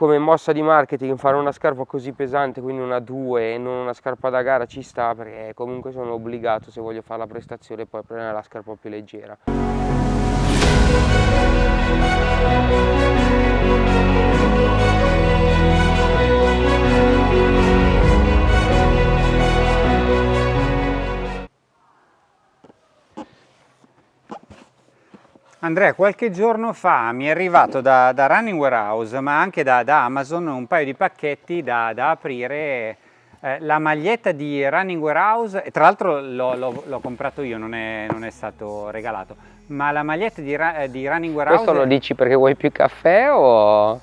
come mossa di marketing fare una scarpa così pesante, quindi una 2 e non una scarpa da gara ci sta perché comunque sono obbligato se voglio fare la prestazione poi prendere la scarpa più leggera. Andrea, qualche giorno fa mi è arrivato da, da Running Warehouse, ma anche da, da, Amazon, un paio di pacchetti da, da aprire. Eh, la maglietta di Running Warehouse, e tra l'altro l'ho comprato io, non è, non è, stato regalato, ma la maglietta di, eh, di Running Warehouse... Questo lo dici perché vuoi più caffè o...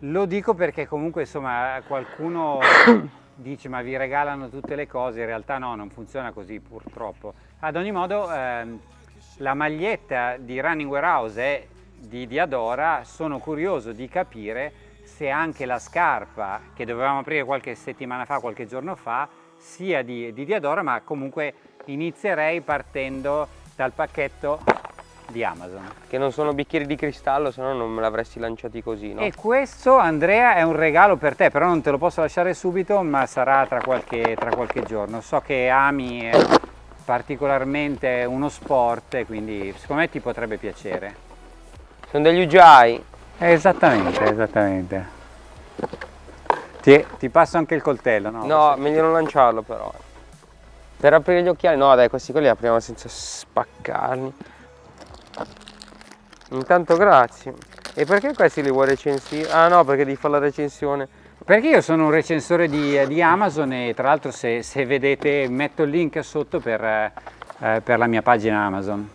Lo dico perché comunque insomma qualcuno dice ma vi regalano tutte le cose, in realtà no, non funziona così purtroppo. Ad ogni modo... Eh, la maglietta di Running Warehouse è di Diadora, sono curioso di capire se anche la scarpa che dovevamo aprire qualche settimana fa, qualche giorno fa, sia di, di Diadora, ma comunque inizierei partendo dal pacchetto di Amazon. Che non sono bicchieri di cristallo, se no non me l'avresti lanciati così, no? E questo, Andrea, è un regalo per te, però non te lo posso lasciare subito, ma sarà tra qualche, tra qualche giorno. So che ami... Eh, particolarmente uno sport quindi secondo me ti potrebbe piacere. Sono degli Ujai? Esattamente, esattamente. Ti, ti, passo anche il coltello, no? No, meglio non lanciarlo però. Per aprire gli occhiali, no dai, questi quelli li apriamo senza spaccarli. Intanto grazie. E perché questi li vuoi recensire? Ah no, perché devi fare la recensione perché io sono un recensore di, di Amazon e tra l'altro se, se, vedete metto il link sotto per, eh, per la mia pagina Amazon.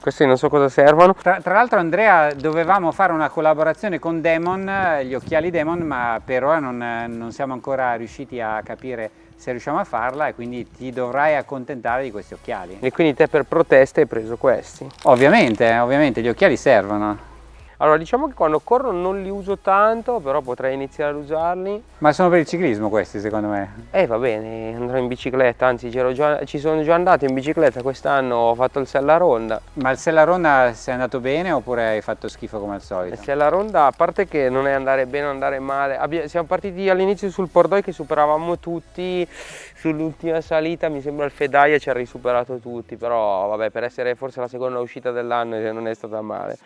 Questi non so cosa servono. Tra, tra l'altro Andrea dovevamo fare una collaborazione con Demon, gli occhiali Demon, ma per ora non, non siamo ancora riusciti a capire se riusciamo a farla e quindi ti dovrai accontentare di questi occhiali. E quindi te per protesta hai preso questi? Ovviamente, ovviamente gli occhiali servono. Allora diciamo che quando corro non li uso tanto, però potrei iniziare ad usarli. Ma sono per il ciclismo questi secondo me? Eh va bene, andrò in bicicletta, anzi già, ci sono già andato in bicicletta quest'anno, ho fatto il Sella Ronda. Ma il Sella Ronda sei andato bene oppure hai fatto schifo come al solito? Il Sella Ronda, a parte che non è andare bene o andare male, Abbiamo, siamo partiti all'inizio sul Pordoi che superavamo tutti, sull'ultima salita mi sembra il Fedaia ci ha risuperato tutti, però vabbè per essere forse la seconda uscita dell'anno non è stata male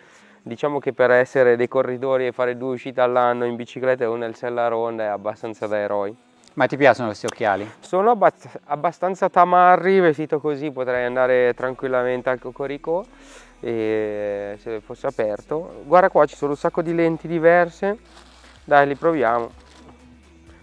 diciamo che per essere dei corridori e fare due uscite all'anno in bicicletta e una nel Sella Ronda è abbastanza da eroi. Ma ti piacciono questi occhiali? Sono abbastanza tamarri, vestito così potrei andare tranquillamente al Cocorico se fosse aperto. Guarda qua ci sono un sacco di lenti diverse, dai li proviamo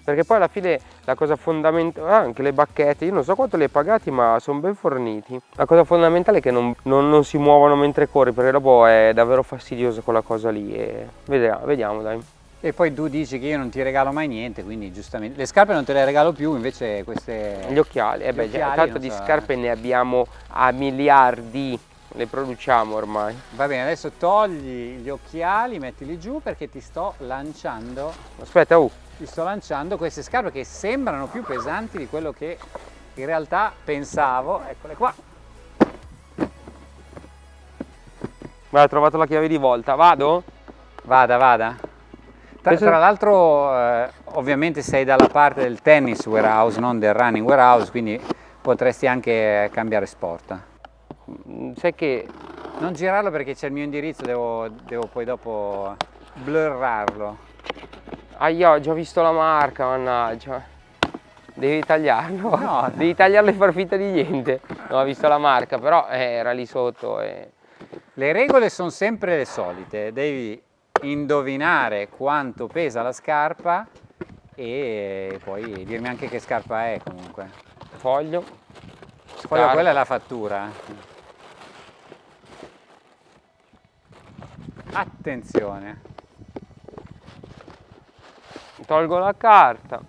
perché poi alla fine la cosa fondamentale, ah, anche le bacchette, io non so quanto le hai pagati ma sono ben forniti. La cosa fondamentale è che non, non, non si muovono mentre corri perché dopo è davvero fastidioso quella cosa lì e vediamo, vediamo dai. E poi tu dici che io non ti regalo mai niente, quindi giustamente... Le scarpe non te le regalo più, invece queste... Gli occhiali, eh beh, occhiali, tanto di so, scarpe eh. ne abbiamo a miliardi, le produciamo ormai. Va bene, adesso togli gli occhiali, mettili giù perché ti sto lanciando... Aspetta, uh! Ti sto lanciando queste scarpe che sembrano più pesanti di quello che in realtà pensavo. Eccole qua. Guarda ho trovato la chiave di volta. Vado? vada vada. Tra, tra l'altro eh, ovviamente sei dalla parte del tennis warehouse non del running warehouse quindi potresti anche cambiare sport. Mm, sai che non girarlo perché c'è il mio indirizzo devo, devo poi dopo blurrarlo Ah, io ho già visto la marca, mannaggia. Devi tagliarlo? No. Devi tagliarlo e far finta di niente. No, ho visto la marca, però eh, era lì sotto. E... Le regole sono sempre le solite. Devi indovinare quanto pesa la scarpa e poi dirmi anche che scarpa è comunque. Foglio. Foglio, quella è la fattura. Attenzione tolgo la carta.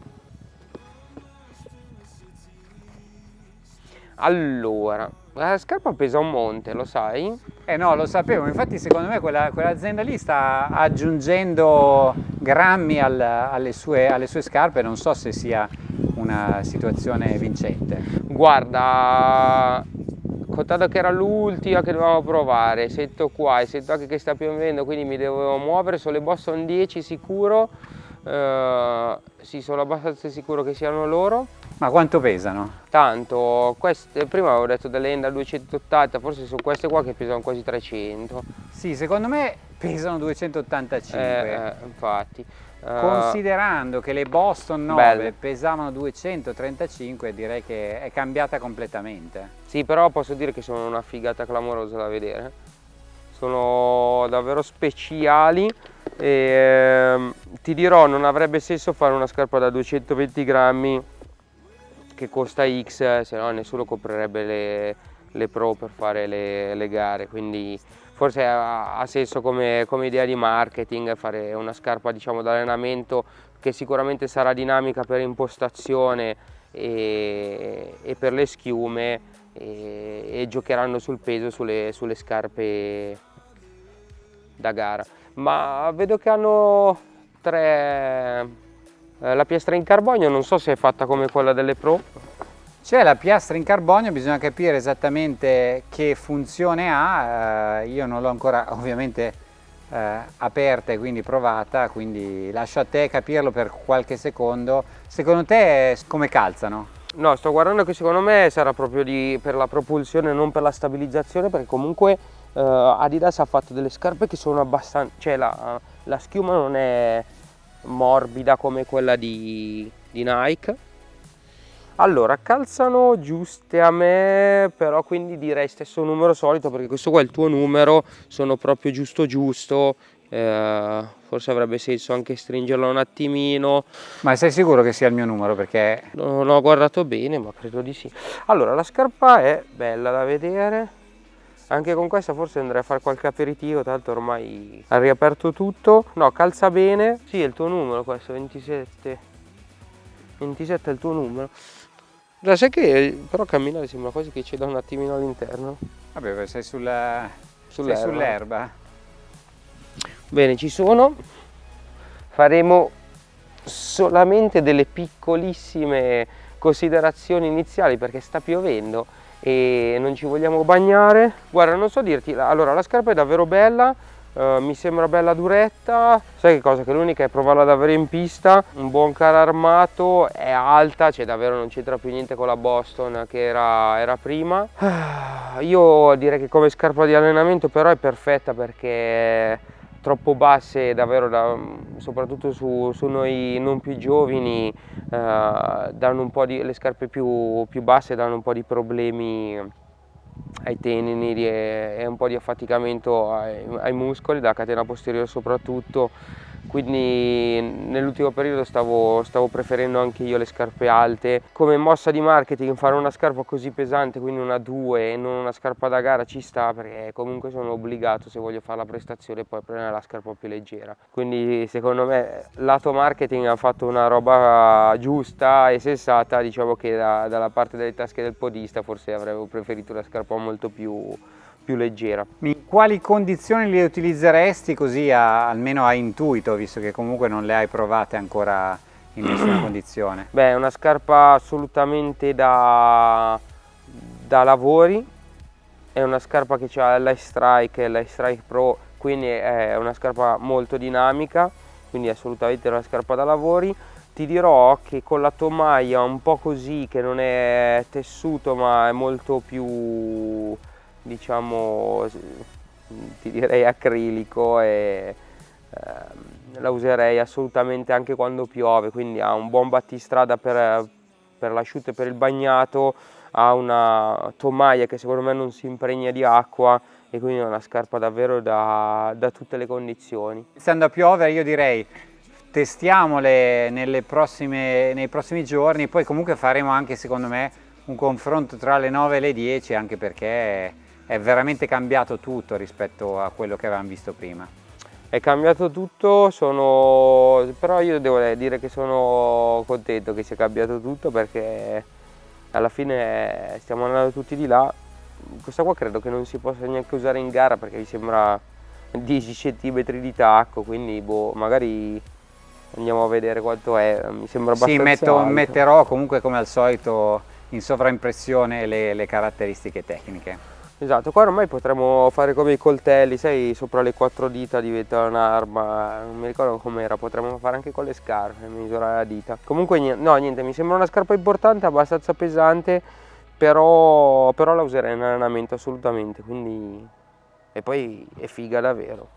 Allora la scarpa pesa un monte lo sai? eh no lo sapevo. Infatti secondo me quell'azienda quell lì sta aggiungendo grammi al, alle, sue, alle sue scarpe. Non so se sia una situazione vincente. Guarda contato che era l'ultima che dovevamo provare. Sento qua e sento anche che sta piovendo quindi mi dovevo muovere. Sono le Boston 10 sicuro uh, sì sono abbastanza sicuro che siano loro ma quanto pesano? tanto queste, prima avevo detto delle Enda 280 forse sono queste qua che pesano quasi 300 sì secondo me pesano 285 eh, eh, infatti Uh, Considerando che le Boston 9 belle. pesavano 235 direi che è cambiata completamente. Sì però posso dire che sono una figata clamorosa da vedere. Sono davvero speciali e ehm, ti dirò non avrebbe senso fare una scarpa da 220 grammi che costa X se no nessuno comprerebbe le, le pro per fare le, le gare. Quindi forse ha, ha senso come, come, idea di marketing fare una scarpa diciamo d'allenamento che sicuramente sarà dinamica per impostazione e, e per le schiume e, e, giocheranno sul peso sulle, sulle scarpe da gara ma vedo che hanno tre eh, la piastra in carbonio non so se è fatta come quella delle pro c'è la piastra in carbonio, bisogna capire esattamente che funzione ha, eh, io non l'ho ancora ovviamente eh, aperta e quindi provata, quindi lascio a te capirlo per qualche secondo. Secondo te come calzano? No, sto guardando che secondo me sarà proprio di, per la propulsione, non per la stabilizzazione, perché comunque eh, Adidas ha fatto delle scarpe che sono abbastanza, cioè la, la schiuma non è morbida come quella di, di Nike, allora, calzano giuste a me, però quindi direi stesso numero solito perché questo qua è il tuo numero, sono proprio giusto giusto, eh, forse avrebbe senso anche stringerlo un attimino. Ma sei sicuro che sia il mio numero? Perché... Non ho guardato bene, ma credo di sì. Allora, la scarpa è bella da vedere, anche con questa forse andrei a fare qualche aperitivo, tanto ormai ha riaperto tutto. No, calza bene, sì è il tuo numero questo, 27. 27 è il tuo numero. La sai che però camminare sembra quasi che ci da un attimino all'interno. Vabbè, sei sull'erba. Sull sull Bene, ci sono. Faremo solamente delle piccolissime considerazioni iniziali perché sta piovendo e non ci vogliamo bagnare. Guarda, non so dirti, allora la scarpa è davvero bella, Uh, mi sembra bella duretta, sai che cosa? Che l'unica è provarla davvero in pista, un buon caro armato, è alta, cioè davvero non c'entra più niente con la Boston che era, era prima. Io direi che come scarpa di allenamento però è perfetta perché troppo basse davvero da, soprattutto su, su, noi non più giovani po' di le scarpe più, più basse danno un po' di problemi ai tenini e, un po' di affaticamento ai, ai muscoli, da catena posteriore soprattutto, quindi nell'ultimo periodo stavo, stavo, preferendo anche io le scarpe alte. Come mossa di marketing fare una scarpa così pesante, quindi una 2 e non una scarpa da gara ci sta perché comunque sono obbligato se voglio fare la prestazione poi prendere la scarpa più leggera. Quindi secondo me lato marketing ha fatto una roba giusta e sensata, diciamo che da, dalla parte delle tasche del podista forse avrei preferito una scarpa molto più più leggera. In quali condizioni le utilizzeresti così a, almeno a intuito, visto che comunque non le hai provate ancora in nessuna condizione? Beh, è una scarpa assolutamente da, da lavori, è una scarpa che ha l'iStrike e l'iStrike Pro, quindi è una scarpa molto dinamica, quindi è assolutamente una scarpa da lavori. Ti dirò che con la tomaia un po' così, che non è tessuto ma è molto più diciamo ti direi acrilico e eh, la userei assolutamente anche quando piove quindi ha un buon battistrada per, per l'asciutto e per il bagnato ha una tomaia che secondo me non si impregna di acqua e quindi è una scarpa davvero da, da tutte le condizioni iniziando a piovere io direi testiamole prossime, nei prossimi giorni poi comunque faremo anche secondo me un confronto tra le 9 e le 10 anche perché è veramente cambiato tutto rispetto a quello che avevamo visto prima. È cambiato tutto, sono... però io devo dire che sono contento che sia cambiato tutto perché alla fine stiamo andando tutti di là. Questa qua credo che non si possa neanche usare in gara perché mi sembra 10 cm di tacco, quindi boh, magari andiamo a vedere quanto è, mi sembra abbastanza Sì, metto, metterò comunque come al solito in sovraimpressione le, le caratteristiche tecniche. Esatto, qua ormai potremmo fare come i coltelli, sai, sopra le quattro dita diventa un'arma, non mi ricordo com'era, potremmo fare anche con le scarpe, misurare la dita. Comunque no, niente, mi sembra una scarpa importante, abbastanza pesante, però, però la userei in allenamento assolutamente, quindi... E poi è figa davvero,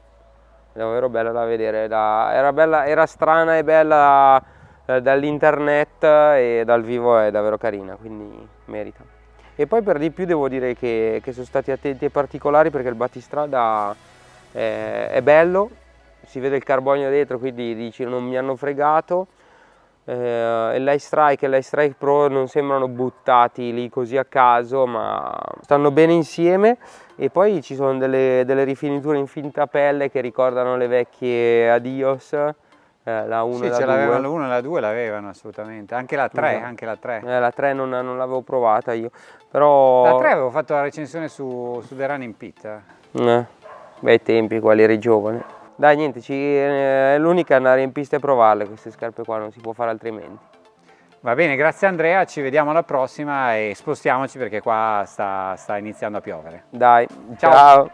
è davvero bella da vedere, da... era, bella, era strana e bella eh, dall'internet e dal vivo è davvero carina, quindi merita e poi per di più devo dire che, che sono stati attenti e particolari perché il battistrada è, è, bello, si vede il carbonio dietro quindi dici non mi hanno fregato eh, e l'ice strike e l'ice strike pro non sembrano buttati lì così a caso ma stanno bene insieme. E poi ci sono delle, delle rifiniture in finta pelle che ricordano le vecchie Adios eh, la 1 sì, e la 2. l'avevano la 1 e la 2 l'avevano assolutamente, anche la 3, no. anche la 3. Eh, la 3 non, non l'avevo provata io, però... La 3 avevo fatto la recensione su, su The Running Pit. Eh, bei tempi, quali eri giovane. Dai, niente, ci, eh, è l'unica andare in pista e provarle queste scarpe qua, non si può fare altrimenti. Va bene, grazie Andrea, ci vediamo alla prossima e spostiamoci perché qua sta, sta iniziando a piovere. Dai, ciao. ciao.